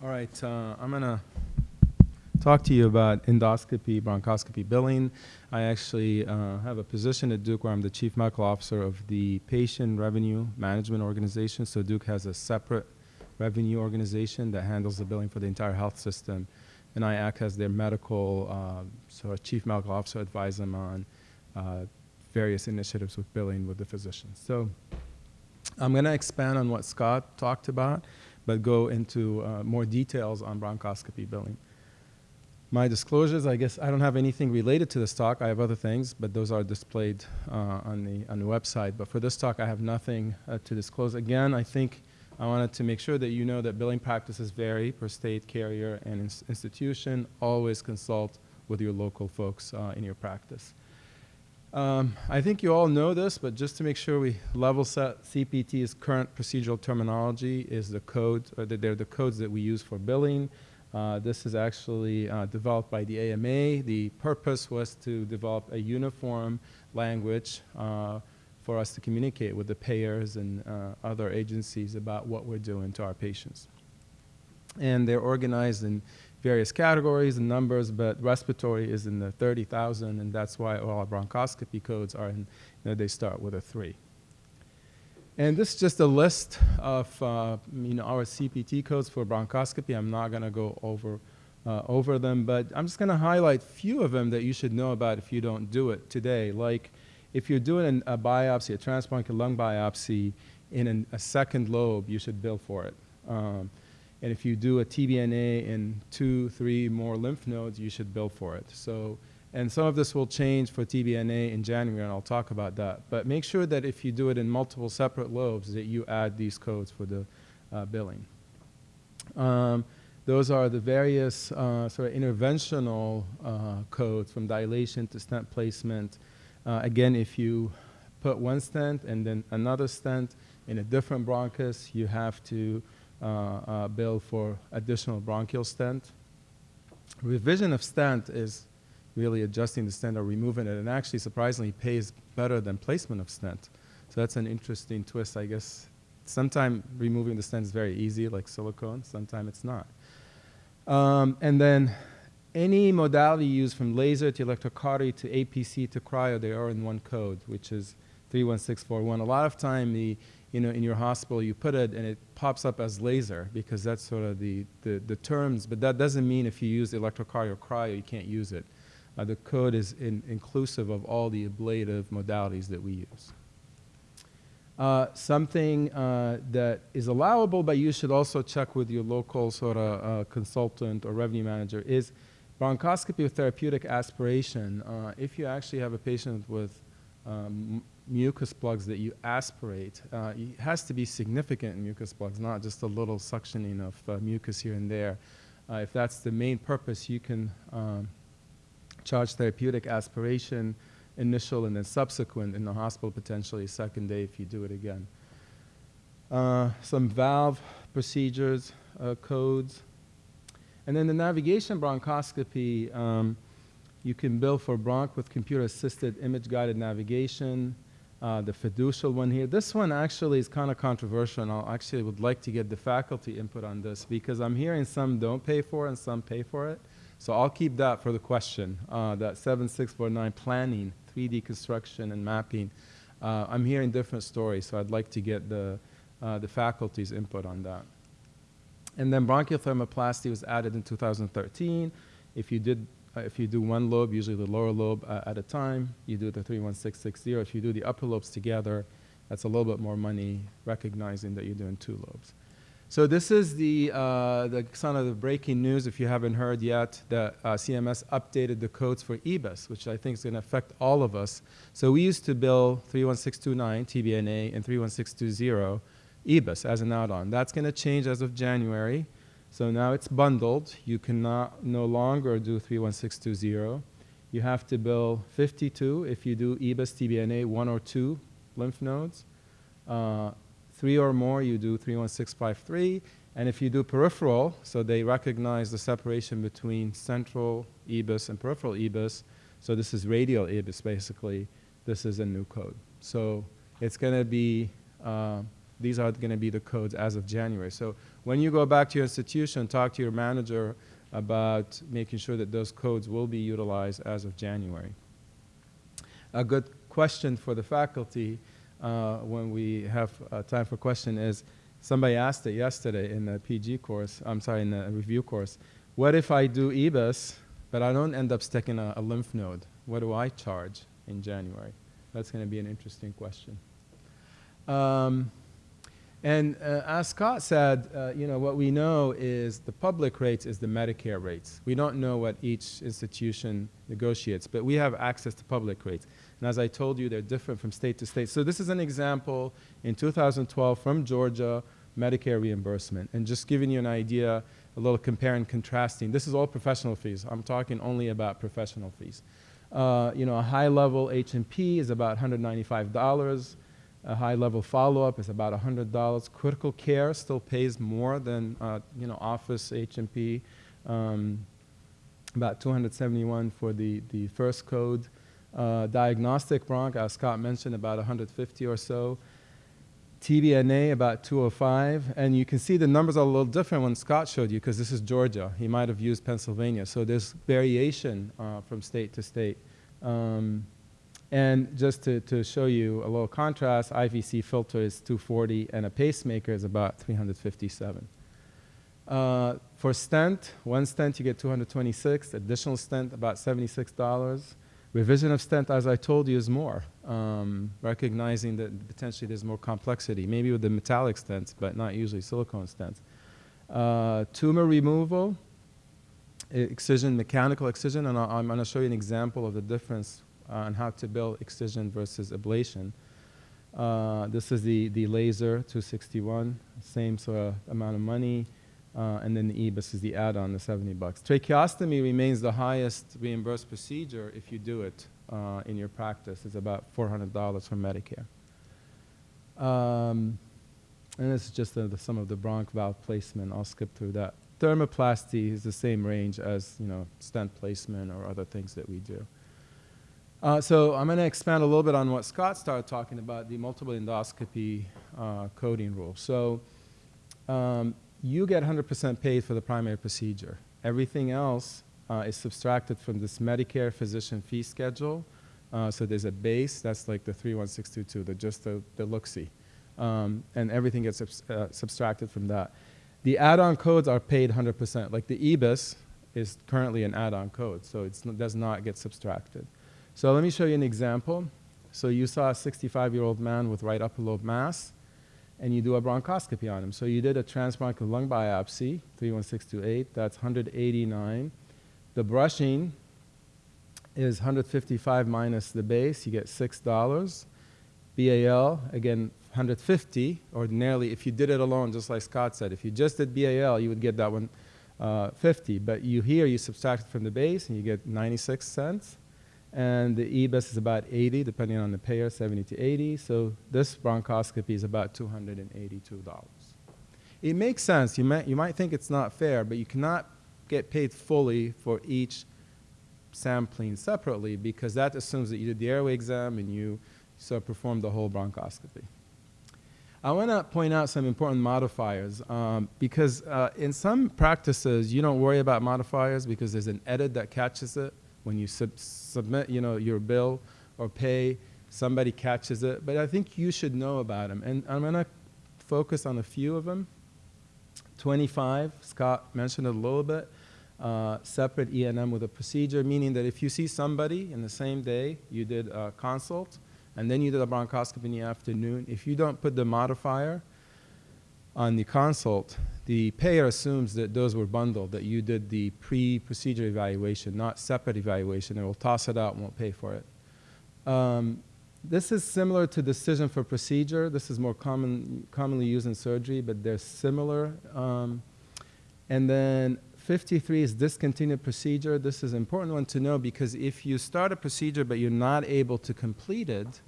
All right, uh, I'm going to talk to you about endoscopy, bronchoscopy billing. I actually uh, have a position at Duke where I'm the chief medical officer of the patient revenue management organization. So Duke has a separate revenue organization that handles the billing for the entire health system. And I act as their medical, uh, so chief medical officer advise them on uh, various initiatives with billing with the physicians. So I'm going to expand on what Scott talked about, but go into uh, more details on bronchoscopy billing. My disclosures, I guess I don't have anything related to this talk. I have other things, but those are displayed uh, on, the, on the website. But for this talk, I have nothing uh, to disclose. Again, I think I wanted to make sure that you know that billing practices vary per state, carrier, and ins institution. Always consult with your local folks uh, in your practice. Um, I think you all know this, but just to make sure we level set CPT's current procedural terminology is the code, or the, they're the codes that we use for billing. Uh, this is actually uh, developed by the AMA. The purpose was to develop a uniform language uh, for us to communicate with the payers and uh, other agencies about what we're doing to our patients. And they're organized in various categories and numbers, but respiratory is in the 30,000, and that's why all bronchoscopy codes are in, you know, they start with a 3. And this is just a list of uh, you know, our CPT codes for bronchoscopy. I'm not going to go over, uh, over them, but I'm just going to highlight a few of them that you should know about if you don't do it today. Like if you're doing an, a biopsy, a transbronchial lung biopsy in an, a second lobe, you should bill for it. Um, and if you do a TBNA in two, three more lymph nodes, you should bill for it. So, and some of this will change for TBNA in January, and I'll talk about that. But make sure that if you do it in multiple separate lobes, that you add these codes for the uh, billing. Um, those are the various uh, sort of interventional uh, codes from dilation to stent placement. Uh, again, if you put one stent and then another stent in a different bronchus, you have to bill for additional bronchial stent. Revision of stent is really adjusting the stent or removing it, and actually surprisingly pays better than placement of stent. So that's an interesting twist, I guess. Sometimes removing the stent is very easy, like silicone. Sometimes it's not. Um, and then any modality used from laser to electrocautery to APC to cryo, they are in one code, which is 31641. A lot of time the you know, in your hospital, you put it and it pops up as laser because that's sort of the, the, the terms, but that doesn't mean if you use electrocautery or cryo, you can't use it. Uh, the code is in, inclusive of all the ablative modalities that we use. Uh, something uh, that is allowable, but you should also check with your local sort of uh, consultant or revenue manager is bronchoscopy with therapeutic aspiration. Uh, if you actually have a patient with um, mucus plugs that you aspirate, uh, it has to be significant mucus plugs, not just a little suctioning of uh, mucus here and there. Uh, if that's the main purpose, you can um, charge therapeutic aspiration initial and then subsequent in the hospital, potentially second day if you do it again. Uh, some valve procedures, uh, codes. And then the navigation bronchoscopy, um, you can bill for bronch with computer-assisted image-guided navigation, uh, the fiducial one here. This one actually is kind of controversial, and I actually would like to get the faculty input on this because I'm hearing some don't pay for it and some pay for it. So I'll keep that for the question, uh, that 7649 planning, 3D construction and mapping. Uh, I'm hearing different stories, so I'd like to get the, uh, the faculty's input on that. And then bronchial thermoplasty was added in 2013. If you did uh, if you do one lobe, usually the lower lobe uh, at a time, you do the 31660. If you do the upper lobes together, that's a little bit more money, recognizing that you're doing two lobes. So this is the, uh, the kind of the breaking news, if you haven't heard yet, that uh, CMS updated the codes for EBUS, which I think is going to affect all of us. So we used to bill 31629 TBNA and 31620 EBUS as an add-on. That's going to change as of January. So now it's bundled. You cannot no longer do 31620. You have to bill 52 if you do EBUS TBNA, one or two lymph nodes. Uh, three or more, you do 31653. And if you do peripheral, so they recognize the separation between central EBUS and peripheral EBUS. So this is radial EBUS, basically. This is a new code. So it's going to be, uh, these are going to be the codes as of January. So When you go back to your institution, talk to your manager about making sure that those codes will be utilized as of January. A good question for the faculty uh, when we have uh, time for question is, somebody asked it yesterday in the PG course, I'm sorry, in the review course, what if I do EBUS, but I don't end up sticking a, a lymph node? What do I charge in January? That's going to be an interesting question. Um, and uh, as Scott said, uh, you know, what we know is the public rates is the Medicare rates. We don't know what each institution negotiates, but we have access to public rates. And as I told you, they're different from state to state. So this is an example in 2012 from Georgia, Medicare reimbursement. And just giving you an idea, a little compare and contrasting. This is all professional fees. I'm talking only about professional fees. Uh, you know, a high-level H&P is about $195. A high-level follow-up is about $100. Critical care still pays more than, uh, you know, office H&P. Um, about 271 for the, the first code. Uh, diagnostic bronch, as Scott mentioned, about 150 or so. TBNA about 205, and you can see the numbers are a little different when Scott showed you because this is Georgia. He might have used Pennsylvania. So there's variation uh, from state to state. Um, and just to, to show you a little contrast, IVC filter is 240 and a pacemaker is about 357. Uh, for stent, one stent you get 226, additional stent about $76. Revision of stent, as I told you, is more, um, recognizing that potentially there's more complexity, maybe with the metallic stents, but not usually silicone stents. Uh, tumor removal, excision, mechanical excision, and i am going to show you an example of the difference on how to build excision versus ablation. Uh, this is the, the laser 261, same sort of amount of money. Uh, and then the EBUS is the add-on, the 70 bucks. Tracheostomy remains the highest reimbursed procedure if you do it uh, in your practice. It's about $400 for Medicare. Um, and this is just the, the, some of the bronch valve placement. I'll skip through that. Thermoplasty is the same range as you know stent placement or other things that we do. Uh, so I'm going to expand a little bit on what Scott started talking about, the multiple endoscopy uh, coding rule. So um, you get 100% paid for the primary procedure. Everything else uh, is subtracted from this Medicare physician fee schedule. Uh, so there's a base, that's like the 31622, the just the, the look-see. Um, and everything gets uh, subtracted from that. The add-on codes are paid 100%. Like the EBUS is currently an add-on code, so it does not get subtracted. So let me show you an example. So you saw a 65-year-old man with right upper lobe mass and you do a bronchoscopy on him. So you did a transbronchial lung biopsy, 31628, that's 189. The brushing is 155 minus the base, you get $6. BAL, again, 150, ordinarily, if you did it alone, just like Scott said, if you just did BAL, you would get that one uh, 50. But you here, you subtract it from the base, and you get 96 cents and the EBUS is about 80, depending on the payer, 70 to 80. So this bronchoscopy is about $282. It makes sense. You might, you might think it's not fair, but you cannot get paid fully for each sampling separately because that assumes that you did the airway exam and you so performed the whole bronchoscopy. I want to point out some important modifiers um, because uh, in some practices you don't worry about modifiers because there's an edit that catches it when you sub submit, you know, your bill or pay, somebody catches it. But I think you should know about them. And I'm going to focus on a few of them. 25, Scott mentioned it a little bit. Uh, separate E&M with a procedure, meaning that if you see somebody in the same day, you did a consult, and then you did a bronchoscopy in the afternoon, if you don't put the modifier on the consult, the payer assumes that those were bundled, that you did the pre-procedure evaluation, not separate evaluation, and will toss it out and won't pay for it. Um, this is similar to decision for procedure. This is more common, commonly used in surgery, but they're similar. Um, and then 53 is discontinued procedure. This is an important one to know because if you start a procedure but you're not able to complete it,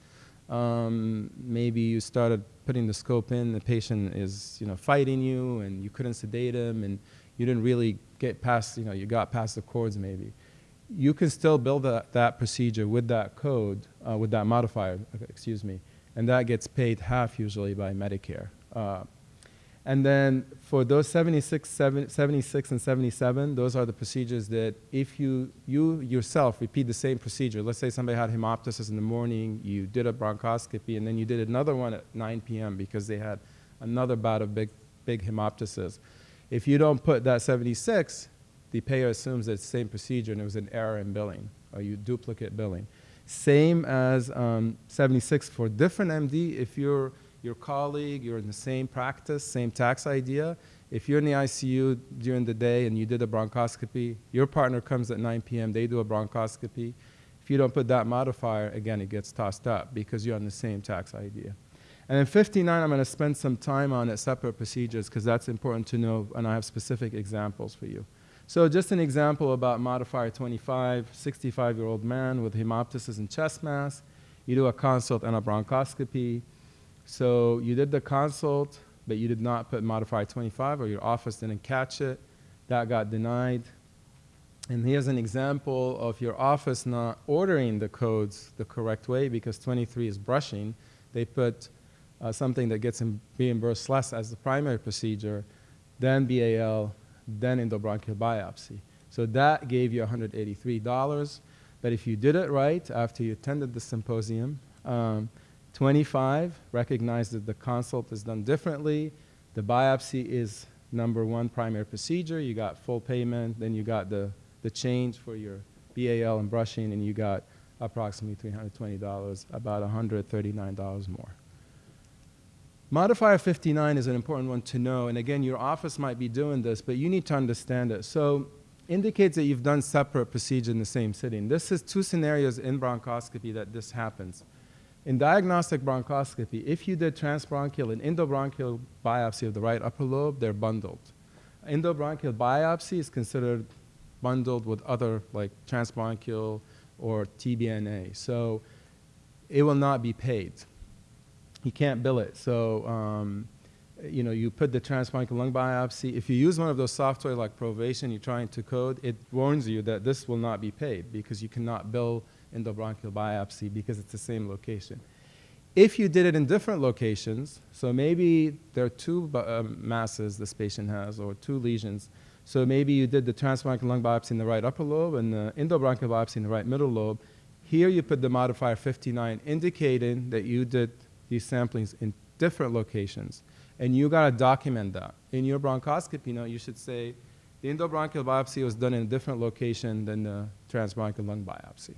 um, maybe you started putting the scope in, the patient is you know fighting you, and you couldn't sedate him, and you didn't really get past you know you got past the cords maybe. You can still build that, that procedure with that code, uh, with that modifier, excuse me, and that gets paid half usually by Medicare. Uh, And then for those 76, 7, 76 and 77, those are the procedures that if you, you yourself repeat the same procedure, let's say somebody had hemoptysis in the morning, you did a bronchoscopy, and then you did another one at 9 p.m. because they had another bout of big, big hemoptysis. If you don't put that 76, the payer assumes it's the same procedure and it was an error in billing, or you duplicate billing. Same as um, 76 for different MD, if you're your colleague, you're in the same practice, same tax ID. If you're in the ICU during the day and you did a bronchoscopy, your partner comes at 9 p.m., they do a bronchoscopy. If you don't put that modifier, again, it gets tossed up because you're on the same tax ID. And in 59, I'm going to spend some time on it, separate procedures, because that's important to know, and I have specific examples for you. So just an example about modifier 25, 65-year-old man with hemoptysis and chest mass. You do a consult and a bronchoscopy. So you did the consult, but you did not put modifier 25 or your office didn't catch it. That got denied. And here's an example of your office not ordering the codes the correct way because 23 is brushing. They put uh, something that gets reimbursed less as the primary procedure, then BAL, then endobronchial biopsy. So that gave you $183. But if you did it right after you attended the symposium, um, 25, recognize that the consult is done differently. The biopsy is number one primary procedure. You got full payment, then you got the, the change for your BAL and brushing, and you got approximately $320, about $139 more. Modifier 59 is an important one to know, and again, your office might be doing this, but you need to understand it. So indicates that you've done separate procedure in the same sitting. This is two scenarios in bronchoscopy that this happens. In diagnostic bronchoscopy, if you did transbronchial and endobronchial biopsy of the right upper lobe, they're bundled. Endobronchial biopsy is considered bundled with other like transbronchial or TBNA. So it will not be paid. You can't bill it. So, um, you know, you put the transbronchial lung biopsy. If you use one of those software like Provation, you're trying to code, it warns you that this will not be paid because you cannot bill endobronchial biopsy because it's the same location. If you did it in different locations, so maybe there are two uh, masses this patient has or two lesions, so maybe you did the transbronchial lung biopsy in the right upper lobe and the endobronchial biopsy in the right middle lobe. Here you put the modifier 59 indicating that you did these samplings in different locations. And you got to document that. In your bronchoscopy note, you should say the endobronchial biopsy was done in a different location than the transbronchial lung biopsy.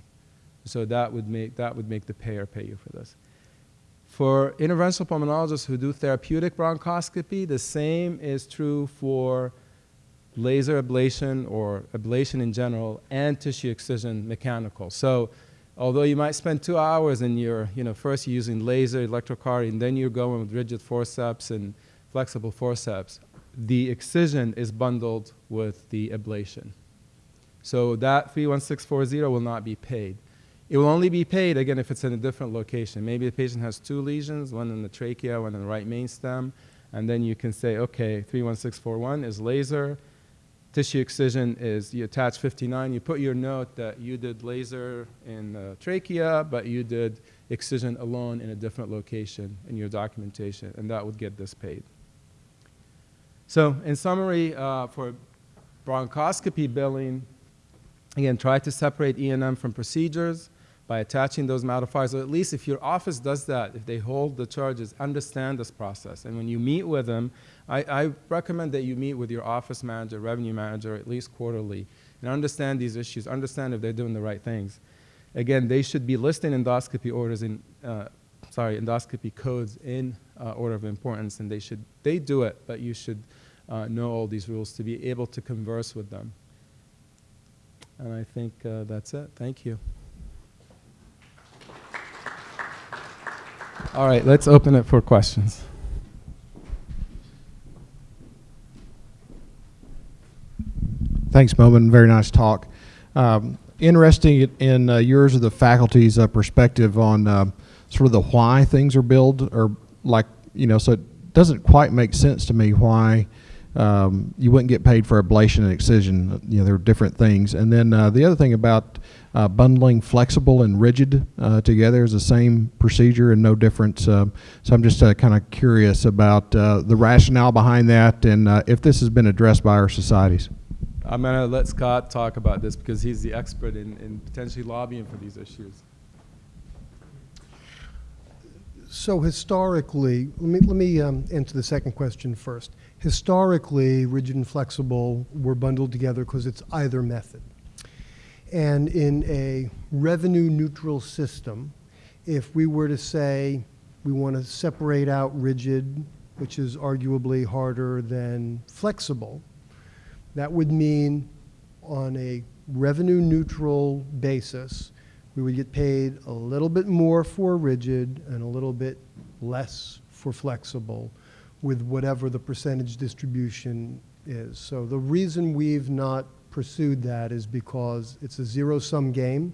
So that would make, that would make the payer pay you for this. For interventional pulmonologists who do therapeutic bronchoscopy, the same is true for laser ablation or ablation in general and tissue excision mechanical. So although you might spend two hours and you're, you know, first using laser, electrocautery, and then you're going with rigid forceps and flexible forceps, the excision is bundled with the ablation. So that 31640 will not be paid. It will only be paid, again, if it's in a different location. Maybe the patient has two lesions, one in the trachea, one in the right main stem, and then you can say, okay, 31641 is laser, tissue excision is you attach 59, you put your note that you did laser in the trachea, but you did excision alone in a different location in your documentation, and that would get this paid. So in summary, uh, for bronchoscopy billing, again, try to separate E&M from procedures by attaching those modifiers, or at least if your office does that, if they hold the charges, understand this process. And when you meet with them, I, I recommend that you meet with your office manager, revenue manager, at least quarterly, and understand these issues, understand if they're doing the right things. Again, they should be listing endoscopy orders in, uh, sorry, endoscopy codes in uh, order of importance, and they should, they do it, but you should uh, know all these rules to be able to converse with them. And I think uh, that's it. Thank you. All right, let's open it for questions. Thanks, Momen. Very nice talk. Um, interesting in uh, yours of the faculty's uh, perspective on uh, sort of the why things are billed, or like you know, so it doesn't quite make sense to me why um, you wouldn't get paid for ablation and excision. You know, there are different things. And then uh, the other thing about uh, bundling flexible and rigid uh, together is the same procedure and no difference. Uh, so I'm just uh, kind of curious about uh, the rationale behind that and uh, if this has been addressed by our societies. I'm gonna let Scott talk about this because he's the expert in, in potentially lobbying for these issues. So historically, let me, let me um, answer the second question first. Historically, rigid and flexible were bundled together because it's either method. And in a revenue neutral system, if we were to say we want to separate out rigid, which is arguably harder than flexible, that would mean on a revenue neutral basis, we would get paid a little bit more for rigid and a little bit less for flexible with whatever the percentage distribution is. So the reason we've not pursued that is because it's a zero-sum game,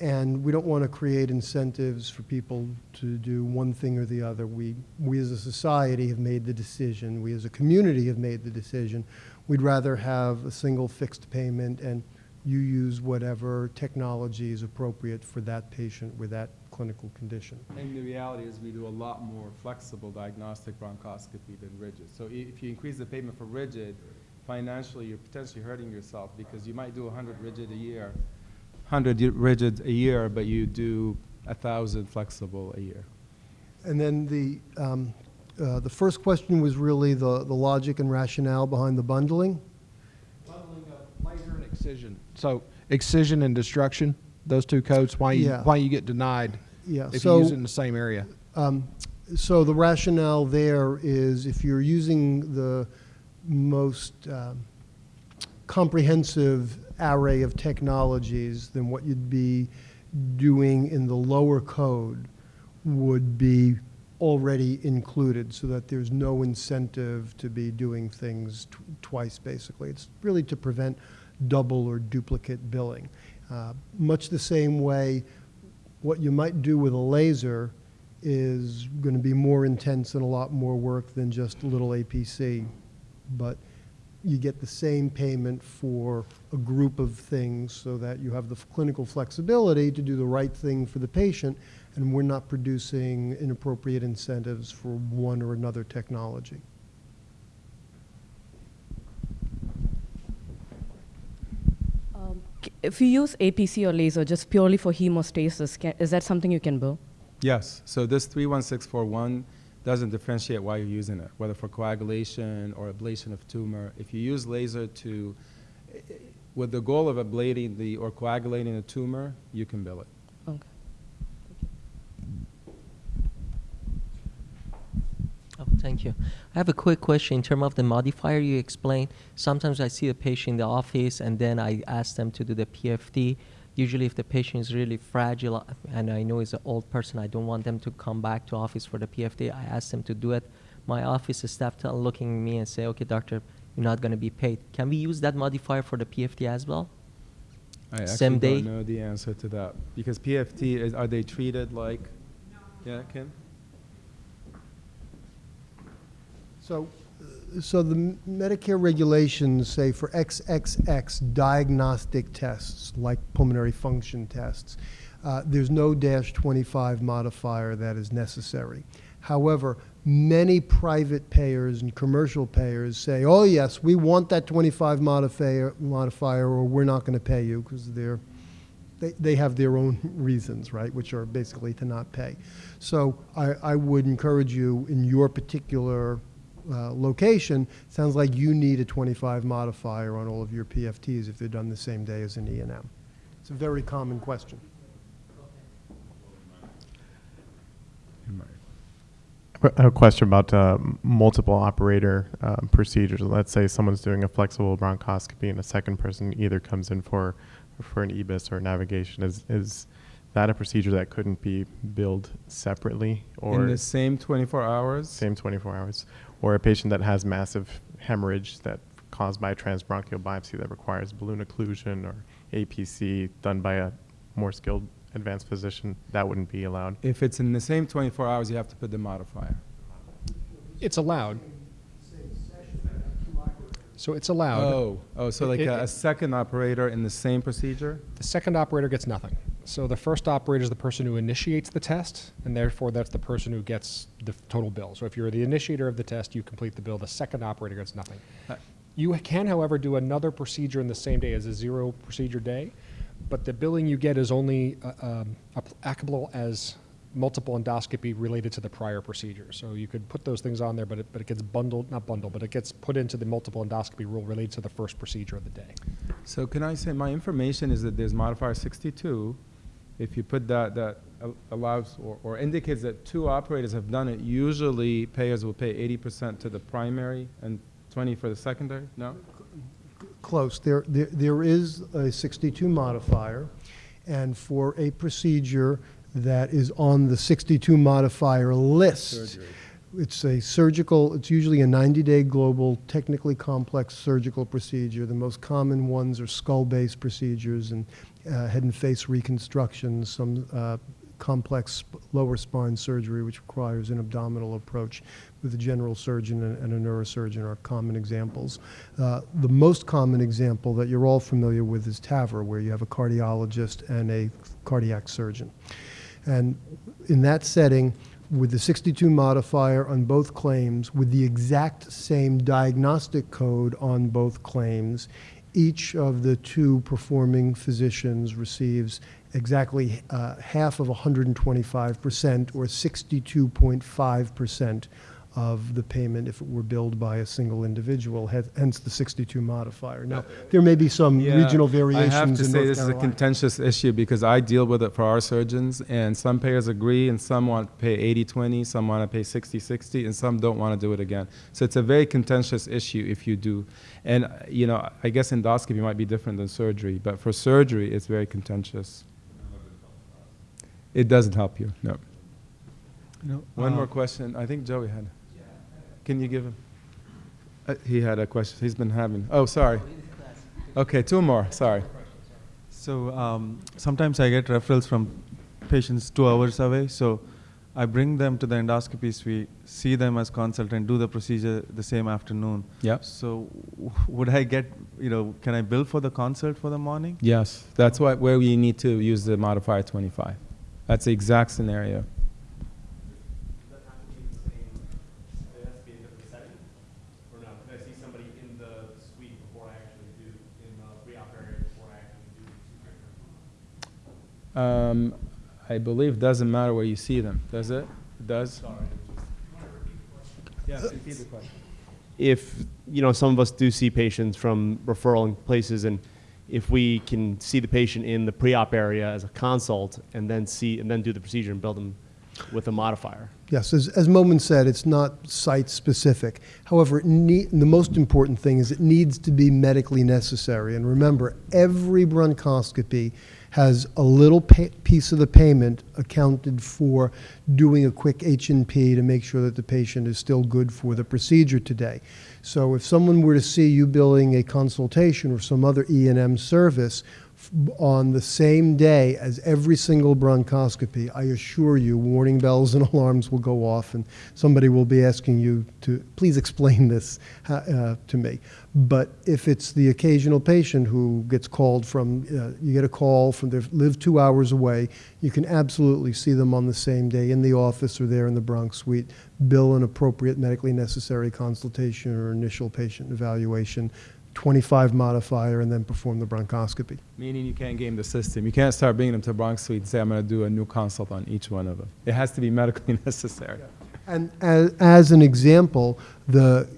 and we don't want to create incentives for people to do one thing or the other. We, we as a society have made the decision, we as a community have made the decision, we'd rather have a single fixed payment and you use whatever technology is appropriate for that patient with that clinical condition. And the reality is we do a lot more flexible diagnostic bronchoscopy than rigid. So if you increase the payment for rigid, financially, you're potentially hurting yourself because you might do 100 rigid a year, 100 rigid a year, but you do 1,000 flexible a year. And then the, um, uh, the first question was really the, the logic and rationale behind the bundling. Bundling of laser and excision. So excision and destruction, those two codes, why you, Yeah. why you get denied Yeah, if you so. use it in the same area. Um, So the rationale there is if you're using the most um, comprehensive array of technologies, then what you'd be doing in the lower code would be already included, so that there's no incentive to be doing things tw- twice, basically. It's really to prevent double or duplicate billing. Uh, Much the same way what you might do with a laser is going to be more intense and a lot more work than just a little APC. But you get the same payment for a group of things so that you have the clinical flexibility to do the right thing for the patient, and we're not producing inappropriate incentives for one or another technology. Um, c- If you use APC or laser just purely for hemostasis, ca is that something you can bill? Yes, so this 31641 doesn't differentiate why you're using it, whether for coagulation or ablation of tumor. If you use laser to, eh, eh, with the goal of ablating the, or coagulating a tumor, you can bill it. Okay. Oh, thank you. I have a quick question in terms of the modifier you explained. Sometimes I see a patient in the office and then I ask them to do the PFT. Usually if the patient is really fragile uh, and I know it's an old person, I don't want them to come back to office for the PFT. I ask them to do it. My office staff tell looking at me and say, okay, doctor, you're not going to be paid. Can we use that modifier for the PFT as well? I actually Same day? don't know the answer to that, because PFT, is, are they treated like? Yeah, Kim? So, so the Medicare regulations say for XXX diagnostic tests, like pulmonary function tests, uh, there's no dash 25 modifier that is necessary. However, many private payers and commercial payers say, oh, yes, we want that 25 modifier, modifier or we're not going to pay you because they're they, they have their own reasons, right, which are basically to not pay. So I, I would encourage you in your particular uh, location, sounds like you need a 25 modifier on all of your PFTs if they're done the same day as an E and M. It's a very common question. I have a question about uh, multiple operator um, procedures. Let's say someone's doing a flexible bronchoscopy and a second person either comes in for for an EBUS or navigation. Is is that a procedure that couldn't be billed separately or In the same 24 hours? same 24 hours? Or a patient that has massive hemorrhage that caused by a transbronchial biopsy that requires balloon occlusion or APC done by a more skilled advanced physician, that wouldn't be allowed. If it's in the same 24 hours, you have to put the modifier. It's allowed. So it's allowed. Oh, oh, so like It- a, a second operator in the same procedure? The second operator gets nothing. So the first operator is the person who initiates the test, and therefore that's the person who gets the total bill. So if you're the initiator of the test, you complete the bill. The second operator gets nothing. Uh, You can, however, do another procedure in the same day as a zero procedure day, but the billing you get is only uh, um, applicable as multiple endoscopy related to the prior procedure. So you could put those things on there, but it, but it gets bundled, not bundled, but it gets put into the multiple endoscopy rule related to the first procedure of the day. So can I say, my information is that there's modifier 62. If you put that, that allows or, or indicates that two operators have done it, usually payers will pay 80% to the primary and 20 for the secondary? No? Close. There, there, there is a 62 modifier, and for a procedure that is on the 62 modifier list, Surgery. it's a surgical, it's usually a 90-day global, technically complex surgical procedure. The most common ones are skull-based procedures and uh, head and face reconstructions, some uh, complex lower spine surgery, which requires an abdominal approach with a general surgeon and, and a neurosurgeon are common examples. Uh, the most common example that you're all familiar with is TAVR, where you have a cardiologist and a cardiac surgeon. And in that setting, with the 62 modifier on both claims, with the exact same diagnostic code on both claims, each of the two performing physicians receives exactly uh, half of 125%, or 62.5% of the payment if it were billed by a single individual, hence the 62 modifier. Now, there may be some Yeah, regional variations I have to in say North this is a Carolina. contentious issue because I deal with it for our surgeons, and some payers agree, and some want to pay 80-20, some want to pay 60-60, and some don't want to do it again. So it's a very contentious issue if you do. And, uh, you know, I guess endoscopy might be different than surgery, but for surgery, it's very contentious. It doesn't help you, no. One uh, more question. I think Joey had. Can you give him? Uh, he had a question. He's been having. Oh, sorry. Okay, two more. Sorry. So um, sometimes I get referrals from patients two hours away. So I bring them to the endoscopy suite, see them as consultant, do the procedure the same afternoon. Yep. So would I get, you know, can I bill for the consult for the morning? Yes, that's what where we need to use the modifier 25. That's the exact scenario. It has to be a different setting, or no? Can I see somebody in the suite before I actually do, in the pre-op area before I actually do the two Um, I believe doesn't matter where you see them, does it? It does. Sorry. Yeah, repeat the question. If, you know, some of us do see patients from referral places, and if we can see the patient in the pre-op area as a consult, and then see, and then do the procedure and build them with a modifier. Yes, as, as Momen said, it's not site-specific. However, it nee- the most important thing is it needs to be medically necessary. And remember, every bronchoscopy has a little piece of the payment accounted for doing a quick H&P to make sure that the patient is still good for the procedure today. So if someone were to see you billing a consultation or some other E and M service on the same day as every single bronchoscopy, I assure you, warning bells and alarms will go off, and somebody will be asking you to please explain this uh, to me. But if it's the occasional patient who gets called from, uh, you get a call from, they live two hours away, you can absolutely see them on the same day in the office or there in the bronch suite, bill an appropriate medically necessary consultation or initial patient evaluation, 25 modifier, and then perform the bronchoscopy. Meaning you can't game the system. You can't start bringing them to bronch Suite and say, I'm going to do a new consult on each one of them. It has to be medically necessary. And as, as an example, the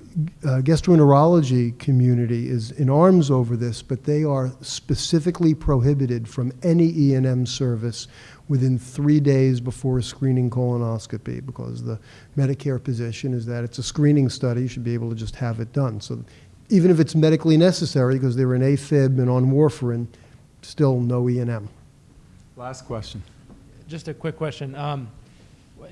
uh, gastroenterology community is in arms over this, but they are specifically prohibited from any E&M service within three days before a screening colonoscopy because the Medicare position is that it's a screening study, you should be able to just have it done. So even if it's medically necessary because they're in AFib and on warfarin, still no E&M. Last question. Just a quick question. Um,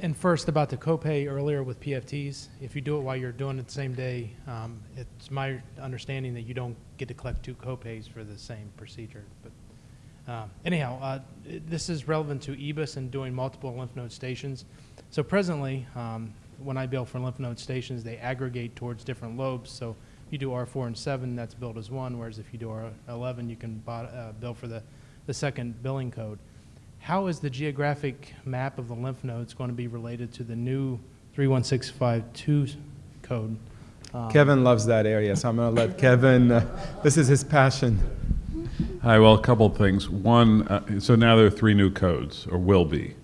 and first about the copay earlier with PFTs, if you do it while you're doing it the same day, um, it's my understanding that you don't get to collect two copays for the same procedure. But um, anyhow, uh, this is relevant to EBUS and doing multiple lymph node stations. So presently, um, when I bill for lymph node stations, they aggregate towards different lobes. So you do R4 and 7, that's billed as one, whereas if you do R11, you can bo- uh, bill for the, the second billing code. How is the geographic map of the lymph nodes going to be related to the new 31652 code? Um, Kevin loves that area, so I'm going to let Kevin, uh, this is his passion. Hi, well, a couple of things. One, uh, so now there are three new codes, or will be.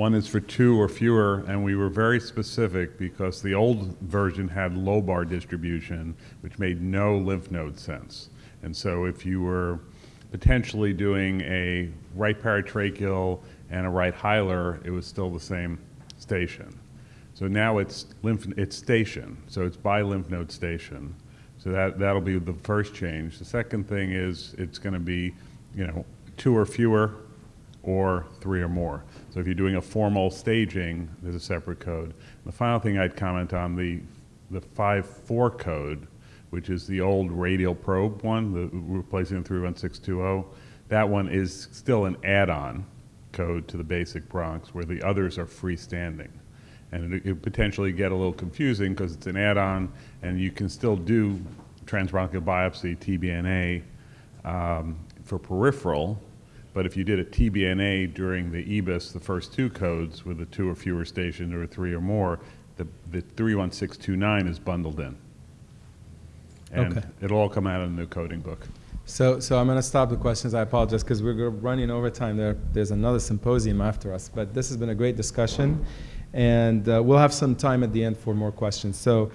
One is for two or fewer, and we were very specific because the old version had lobar distribution, which made no lymph node sense. And so if you were potentially doing a right paratracheal and a right hilar, it was still the same station. So now it's lymph, it's station, so it's by lymph node station. So that, that'll be the first change. The second thing is it's going to be, you know, two or fewer or three or more. So if you're doing a formal staging, there's a separate code. The final thing I'd comment on the, the 5.4 code, which is the old radial probe one, the, replacing the 31620. That one is still an add-on code to the basic bronch, where the others are freestanding. And it, it potentially get a little confusing because it's an add-on, and you can still do transbronchial biopsy, TBNA, um, for peripheral, but if you did a TBNA during the EBUS, the first two codes with the two or fewer stations or three or more, the, the 31629 is bundled in. And Okay. it'll all come out in the new coding book. So, so I'm going to stop the questions. I apologize because we're running over time. There, there's another symposium after us. But this has been a great discussion, and uh, we'll have some time at the end for more questions. So